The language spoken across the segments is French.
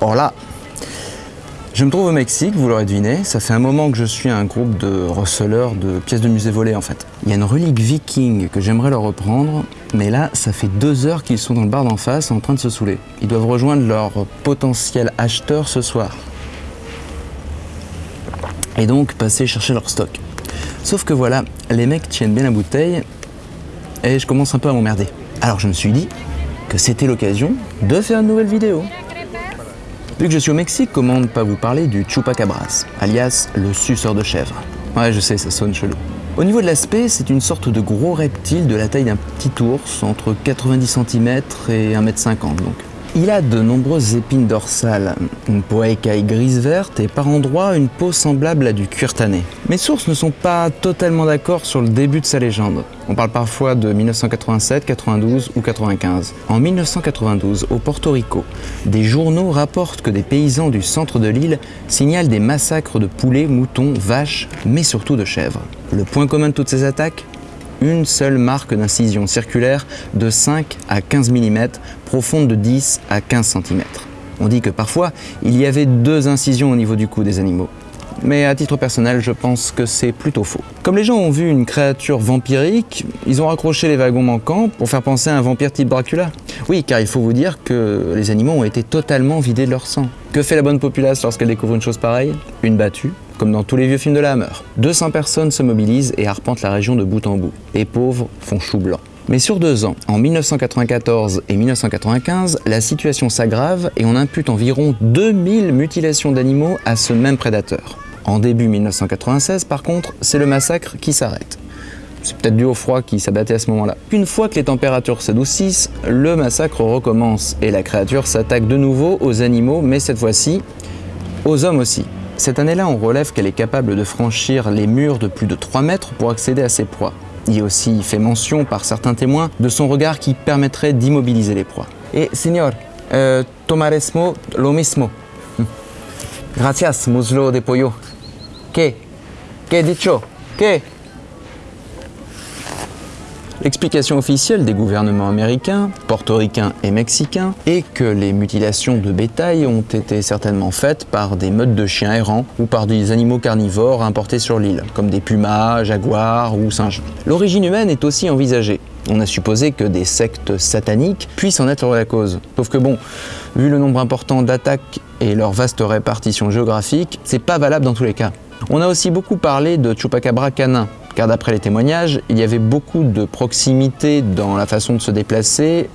Hola Je me trouve au Mexique, vous l'aurez deviné, ça fait un moment que je suis un groupe de receleurs de pièces de musée volées en fait. Il y a une relique viking que j'aimerais leur reprendre, mais là, ça fait deux heures qu'ils sont dans le bar d'en face en train de se saouler. Ils doivent rejoindre leur potentiel acheteur ce soir. Et donc passer chercher leur stock. Sauf que voilà, les mecs tiennent bien la bouteille et je commence un peu à m'emmerder. Alors je me suis dit que c'était l'occasion de faire une nouvelle vidéo. Vu que je suis au Mexique, comment ne pas vous parler du chupacabras, alias le suceur de chèvre? Ouais, je sais, ça sonne chelou. Au niveau de l'aspect, c'est une sorte de gros reptile de la taille d'un petit ours, entre 90 cm et 1m50 donc. Il a de nombreuses épines dorsales, une peau écaille grise-verte et par endroits une peau semblable à du cuir. Mes sources ne sont pas totalement d'accord sur le début de sa légende. On parle parfois de 1987, 92 ou 95. En 1992, au Porto Rico, des journaux rapportent que des paysans du centre de l'île signalent des massacres de poulets, moutons, vaches, mais surtout de chèvres. Le point commun de toutes ces attaques une seule marque d'incision circulaire de 5 à 15 mm, profonde de 10 à 15 cm. On dit que parfois, il y avait deux incisions au niveau du cou des animaux. Mais à titre personnel, je pense que c'est plutôt faux. Comme les gens ont vu une créature vampirique, ils ont raccroché les wagons manquants pour faire penser à un vampire type Dracula. Oui, car il faut vous dire que les animaux ont été totalement vidés de leur sang. Que fait la bonne populace lorsqu'elle découvre une chose pareille? Une battue, comme dans tous les vieux films de la Hammer. 200 personnes se mobilisent et arpentent la région de bout en bout. Les pauvres font chou blanc. Mais sur deux ans, en 1994 et 1995, la situation s'aggrave et on impute environ 2000 mutilations d'animaux à ce même prédateur. En début 1996, par contre, c'est le massacre qui s'arrête. C'est peut-être dû au froid qui s'abattait à ce moment-là. Une fois que les températures s'adoucissent, le massacre recommence et la créature s'attaque de nouveau aux animaux, mais cette fois-ci, aux hommes aussi. Cette année-là, on relève qu'elle est capable de franchir les murs de plus de 3 mètres pour accéder à ses proies. Il est aussi fait mention par certains témoins de son regard qui permettrait d'immobiliser les proies. Et señor, euh, tomaresmo lo mismo. Gracias, muslo de pollo. Que? Que dicho? L'explication officielle des gouvernements américains, portoricains et mexicains est que les mutilations de bétail ont été certainement faites par des meutes de chiens errants ou par des animaux carnivores importés sur l'île, comme des pumas, jaguars ou singes. L'origine humaine est aussi envisagée. On a supposé que des sectes sataniques puissent en être la cause. Sauf que bon, vu le nombre important d'attaques et leur vaste répartition géographique, c'est pas valable dans tous les cas. On a aussi beaucoup parlé de chupacabra canin, car d'après les témoignages, il y avait beaucoup de proximité dans la façon de se déplacer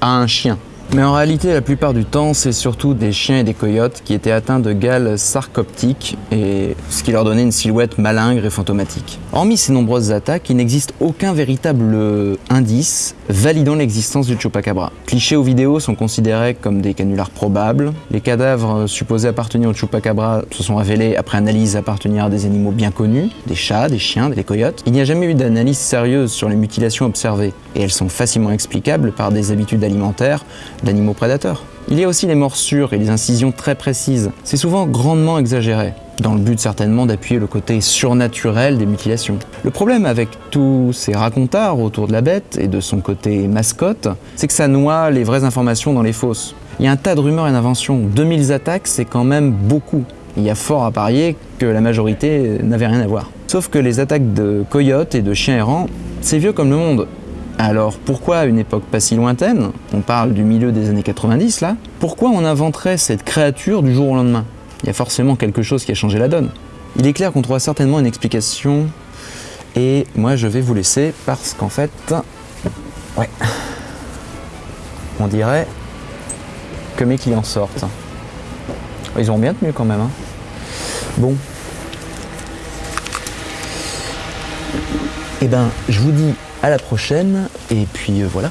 à un chien. Mais en réalité, la plupart du temps, c'est surtout des chiens et des coyotes qui étaient atteints de gales sarcoptiques, et ce qui leur donnait une silhouette malingre et fantomatique. Hormis ces nombreuses attaques, il n'existe aucun véritable indice validant l'existence du chupacabra. Clichés ou vidéos sont considérés comme des canulars probables. Les cadavres supposés appartenir au chupacabra se sont révélés après analyse appartenir à des animaux bien connus, des chats, des chiens, des coyotes. Il n'y a jamais eu d'analyse sérieuse sur les mutilations observées, et elles sont facilement explicables par des habitudes alimentaires d'animaux prédateurs. Il y a aussi les morsures et les incisions très précises. C'est souvent grandement exagéré, dans le but certainement d'appuyer le côté surnaturel des mutilations. Le problème avec tous ces racontards autour de la bête et de son côté mascotte, c'est que ça noie les vraies informations dans les fausses. Il y a un tas de rumeurs et d'inventions. 2000 attaques, c'est quand même beaucoup. Il y a fort à parier que la majorité n'avait rien à voir. Sauf que les attaques de coyotes et de chiens errants, c'est vieux comme le monde. Alors pourquoi à une époque pas si lointaine, on parle du milieu des années 90 là, pourquoi on inventerait cette créature du jour au lendemain? Il y a forcément quelque chose qui a changé la donne. Il est clair qu'on trouvera certainement une explication et moi je vais vous laisser parce qu'en fait, ouais, on dirait que mes clients sortent. Ils ont bien tenu quand même. Hein. Bon. Eh ben, je vous dis à la prochaine, et puis euh, voilà.